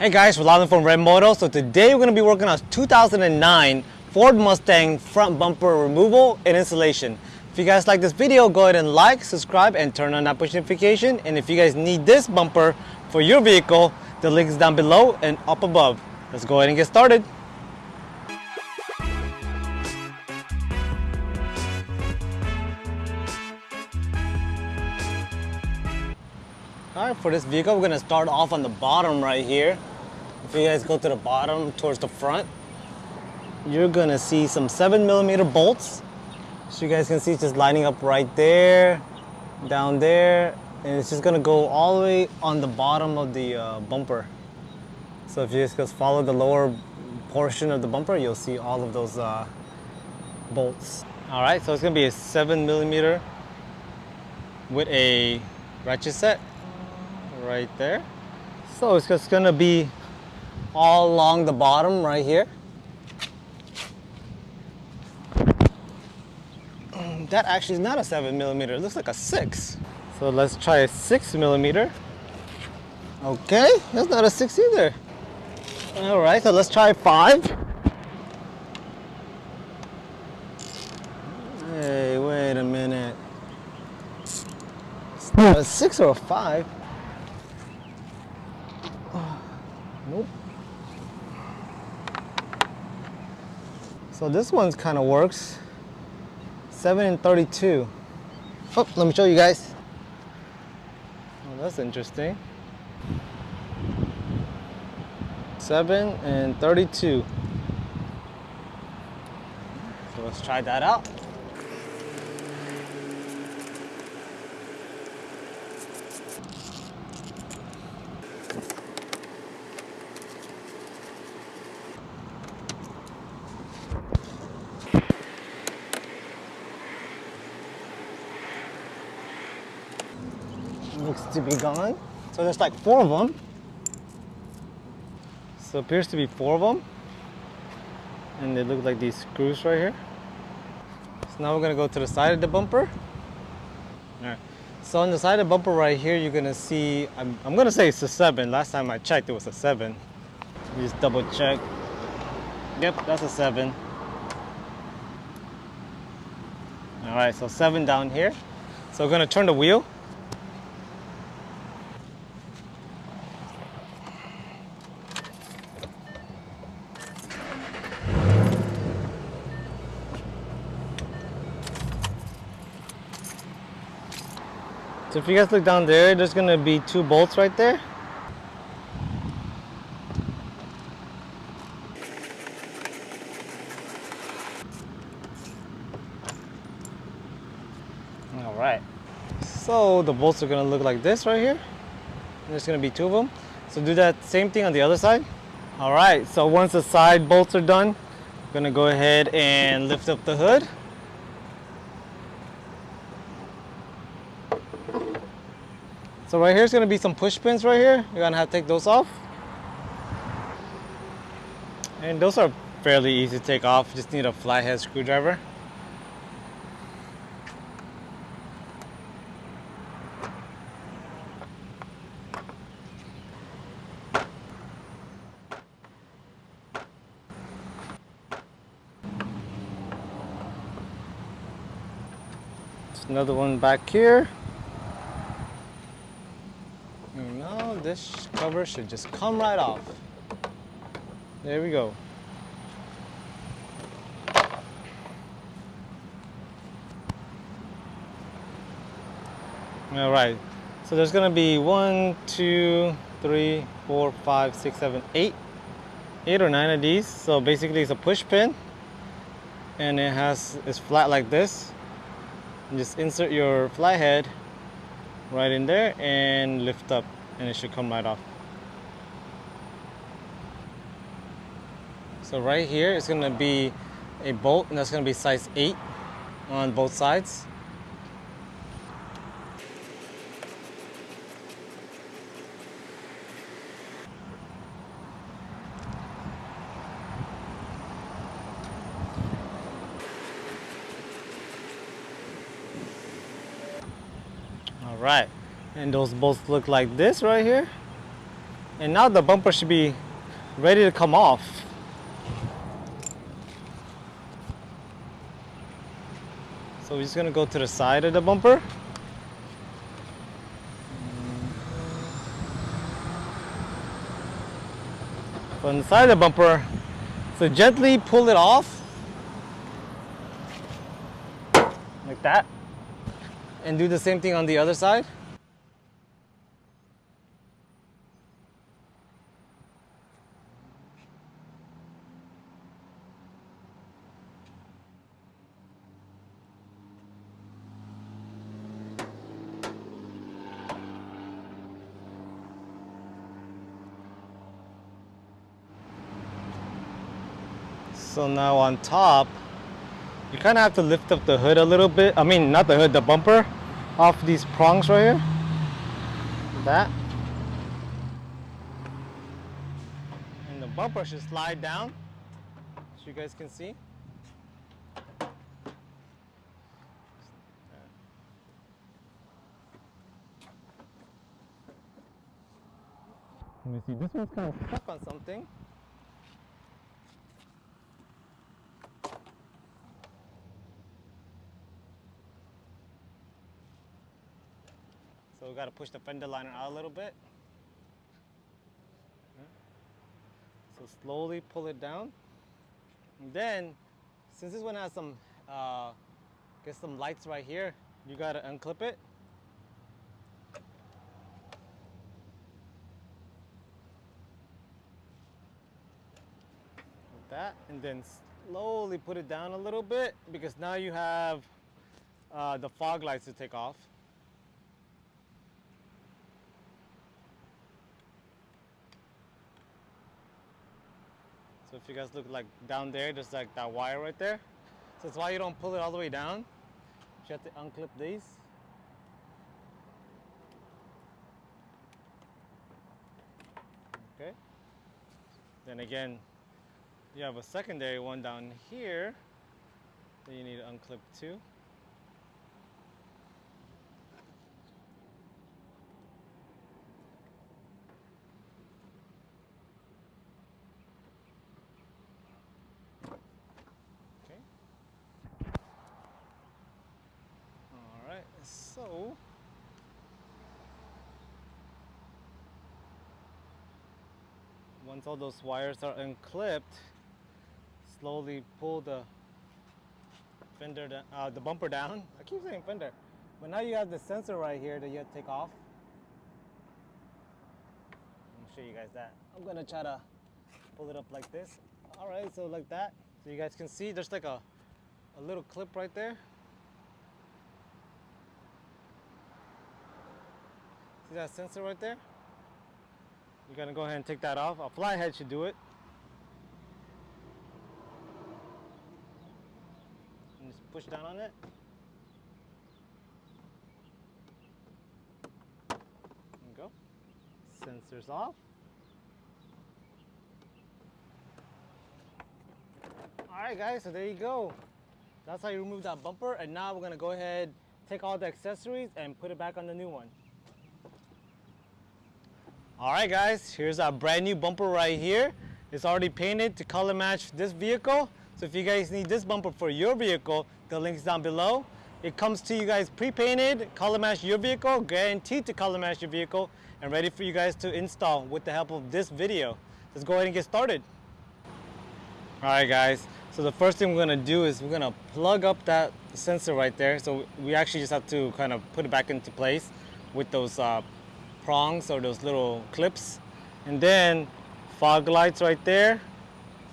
Hey guys, we're Rolando from Red Moto. So today we're going to be working on 2009 Ford Mustang front bumper removal and installation. If you guys like this video, go ahead and like, subscribe, and turn on that push notification. And if you guys need this bumper for your vehicle, the link is down below and up above. Let's go ahead and get started. All right, for this vehicle, we're gonna start off on the bottom right here. If you guys go to the bottom towards the front, you're gonna see some seven millimeter bolts. So you guys can see just lining up right there, down there, and it's just gonna go all the way on the bottom of the uh, bumper. So if you just follow the lower portion of the bumper, you'll see all of those uh, bolts. All right, so it's gonna be a seven millimeter with a ratchet set right there. So it's just gonna be all along the bottom right here. Um, that actually is not a seven millimeter, it looks like a six. So let's try a six millimeter. Okay, that's not a six either. All right, so let's try five. Hey, wait a minute. It's not a six or a five. So this one's kind of works. 7 and 32. Oh, let me show you guys. Oh, that's interesting. 7 and 32. So let's try that out. looks to be gone. So there's like four of them. So appears to be four of them. And they look like these screws right here. So now we're gonna go to the side of the bumper. All right. So on the side of the bumper right here, you're gonna see, I'm, I'm gonna say it's a seven. Last time I checked, it was a seven. Just double check. Yep, that's a seven. All right, so seven down here. So we're gonna turn the wheel. So if you guys look down there, there's gonna be two bolts right there. All right. So the bolts are gonna look like this right here. There's gonna be two of them. So do that same thing on the other side. All right, so once the side bolts are done, I'm gonna go ahead and lift up the hood. So right here is going to be some push pins right here. You're going to have to take those off. And those are fairly easy to take off. Just need a flathead screwdriver. Another one back here. Now this cover should just come right off. There we go. All right, so there's gonna be one, two, three, four, five, six, seven, eight, eight or nine of these. So basically it's a push pin and it has, it's flat like this. You just insert your flathead right in there and lift up and it should come right off. So right here is going to be a bolt and that's going to be size 8 on both sides. All right, and those bolts look like this right here. And now the bumper should be ready to come off. So we're just gonna go to the side of the bumper. From the side of the bumper, so gently pull it off. Like that. And do the same thing on the other side. So now on top, you kind of have to lift up the hood a little bit. I mean, not the hood, the bumper off these prongs right here. That. And the bumper should slide down, so you guys can see. Let me see, this one's kind of stuck on something. We got to push the fender liner out a little bit. So slowly pull it down. And then, since this one has some, uh, get some lights right here, you got to unclip it. Like that, and then slowly put it down a little bit because now you have uh, the fog lights to take off. If you guys look like down there, there's like that wire right there. So that's why you don't pull it all the way down. You have to unclip these. Okay. Then again, you have a secondary one down here that you need to unclip too. Okay. All right, so once all those wires are unclipped, slowly pull the fender, da- uh, the bumper down. I keep saying fender, but now you have the sensor right here that you have to take off. I'll show you guys that. I'm gonna try to pull it up like this. All right, so like that. So you guys can see there's like a, a little clip right there. See that sensor right there? You're gonna go ahead and take that off. A flathead should do it. And just push down on it. There go. Sensors off. All right, guys, so there you go. That's how you remove that bumper. And now we're gonna go ahead, take all the accessories and put it back on the new one. All right, guys, here's our brand new bumper right here. It's already painted to color match this vehicle. So if you guys need this bumper for your vehicle, the link's down below. It comes to you guys pre-painted, color match your vehicle, guaranteed to color match your vehicle, and ready for you guys to install with the help of this video. Let's go ahead and get started. All right, guys. So the first thing we're gonna do is we're gonna plug up that sensor right there. So we actually just have to kind of put it back into place with those uh, prongs or those little clips. And then fog lights right there,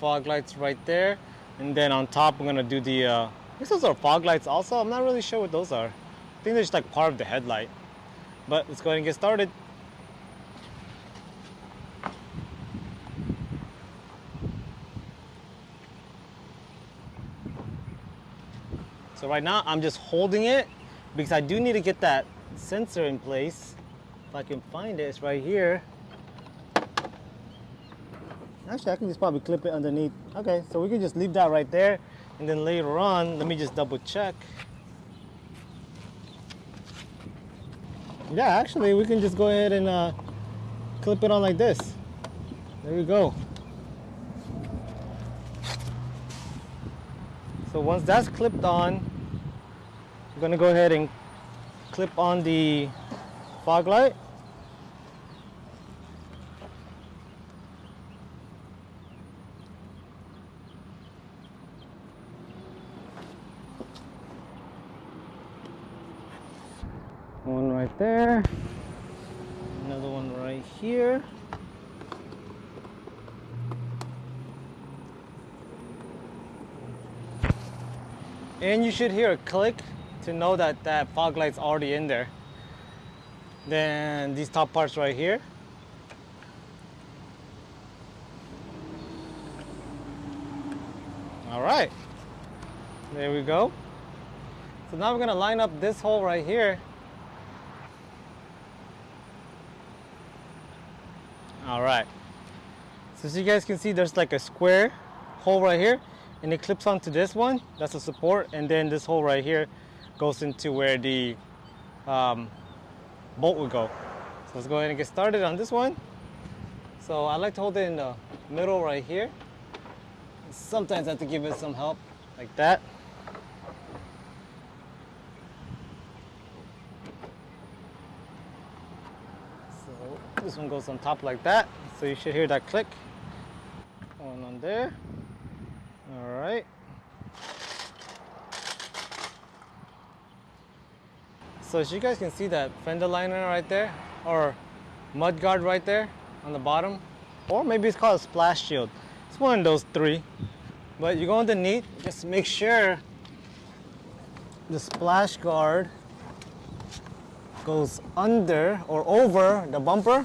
fog lights right there. And then on top, we're gonna do the, uh, I guess those are fog lights also. I'm not really sure what those are. I think they're just like part of the headlight. But let's go ahead and get started. So right now I'm just holding it because I do need to get that sensor in place. If I can find it, it's right here. Actually, I can just probably clip it underneath. Okay, so we can just leave that right there. And then later on, let me just double check. Yeah, actually, we can just go ahead and uh, clip it on like this. There we go. So once that's clipped on, I'm gonna go ahead and clip on the fog light. One right there. Another one right here. And you should hear a click to know that that fog light's already in there. Then these top parts right here. All right, there we go. So now we're gonna line up this hole right here. All right. So as you guys can see, there's like a square hole right here and it clips onto this one. That's a support. And then this hole right here goes into where the um, bolt would go. So let's go ahead and get started on this one. So I like to hold it in the middle right here. Sometimes I have to give it some help like that. So this one goes on top like that. So you should hear that click. One on there. All right. So as you guys can see that fender liner right there, or mud guard right there on the bottom, or maybe it's called a splash shield. It's one of those three. But you go underneath, just make sure the splash guard goes under or over the bumper.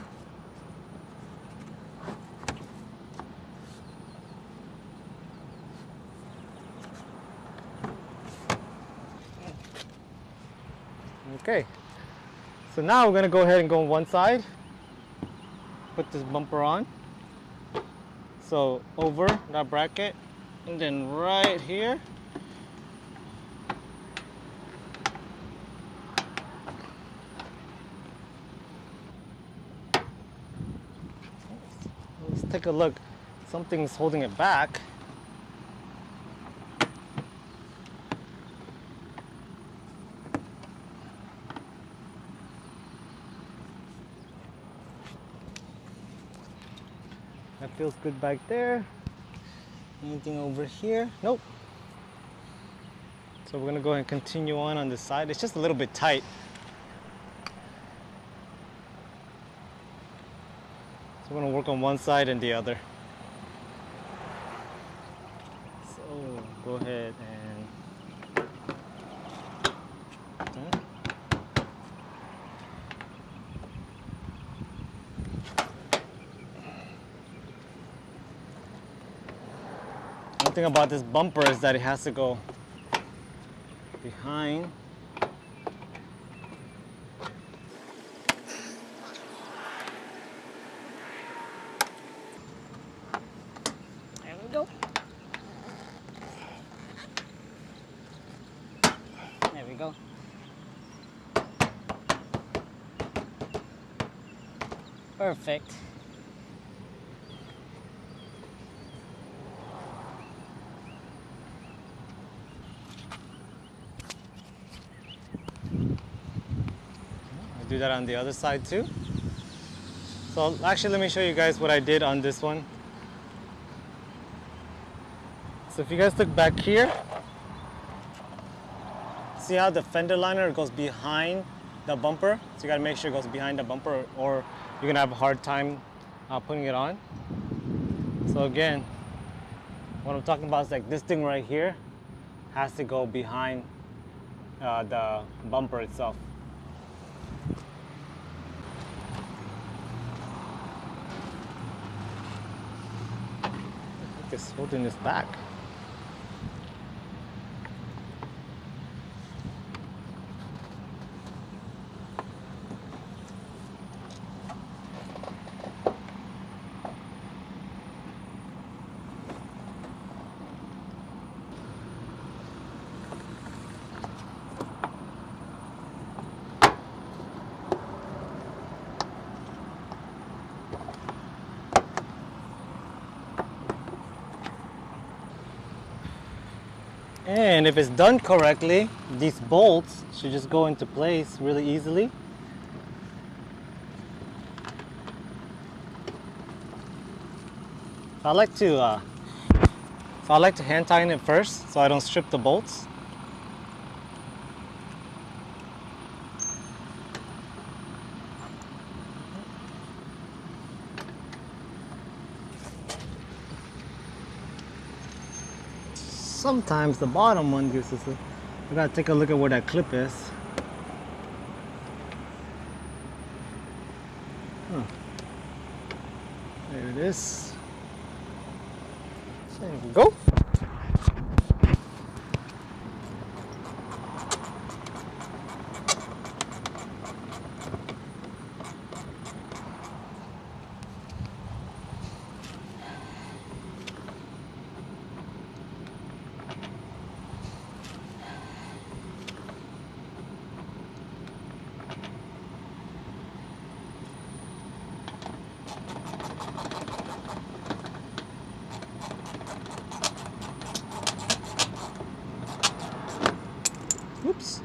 Okay, so now we're gonna go ahead and go on one side, put this bumper on. So over that bracket, and then right here. Let's take a look. Something's holding it back. That feels good back there. Anything over here? Nope. So we're gonna go ahead and continue on on this side. It's just a little bit tight. So we're gonna work on one side and the other. So go ahead and Hmm. One thing about this bumper is that it has to go behind. Perfect. That on the other side too. So actually let me show you guys what I did on this one. So if you guys look back here, see how the fender liner goes behind the bumper? So you gotta make sure it goes behind the bumper or you're gonna have a hard time uh, putting it on. So again, what I'm talking about is like this thing right here has to go behind uh, the bumper itself. Holding this back. And if it's done correctly, these bolts should just go into place really easily. I like to uh, so I like to hand tighten it first so I don't strip the bolts. Sometimes the bottom one gives us a, we gotta take a look at where that clip is. Huh. There it is. There we go. Oops.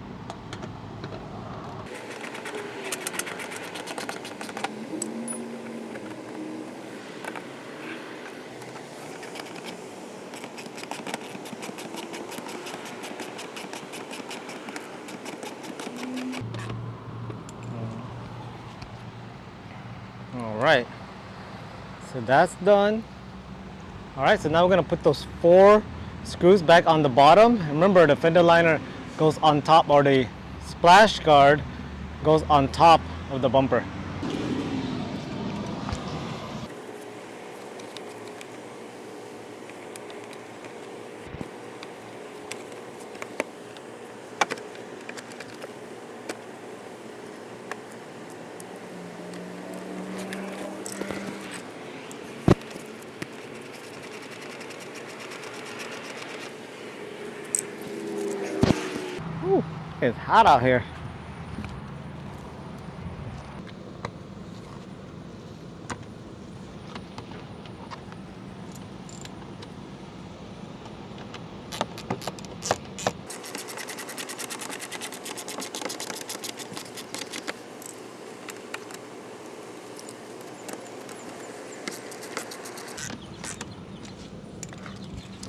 All right, so that's done. All right, so now we're gonna put those four screws back on the bottom. Remember the fender liner goes on top or the splash guard goes on top of the bumper. It's hot out here.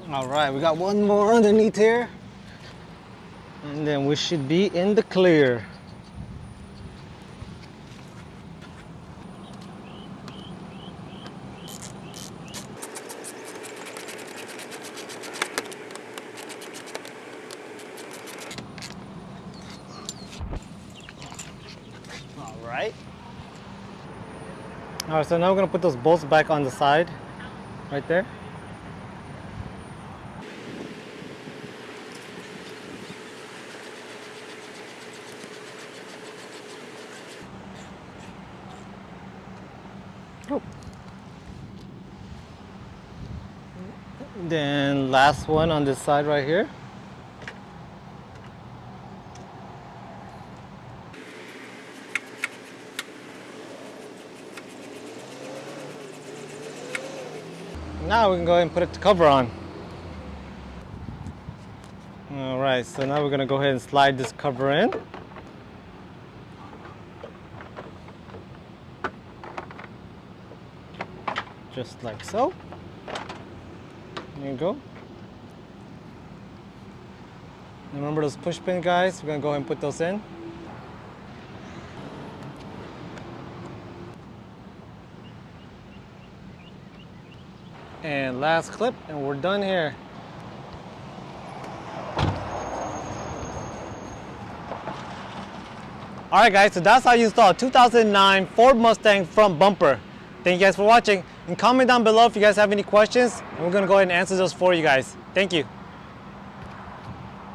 All right, we got one more underneath here. And then we should be in the clear. All right. All right, so now we're gonna put those bolts back on the side, right there. Oh. Then last one on this side right here. Now we can go ahead and put the cover on. All right, so now we're gonna go ahead and slide this cover in. just like so. There you go. Remember those push pin guys? We're gonna go ahead and put those in. And last clip, and we're done here. All right, guys, so that's how you install a 2009 Ford Mustang front bumper. Thank you guys for watching and comment down below if you guys have any questions and we're gonna go ahead and answer those for you guys. Thank you.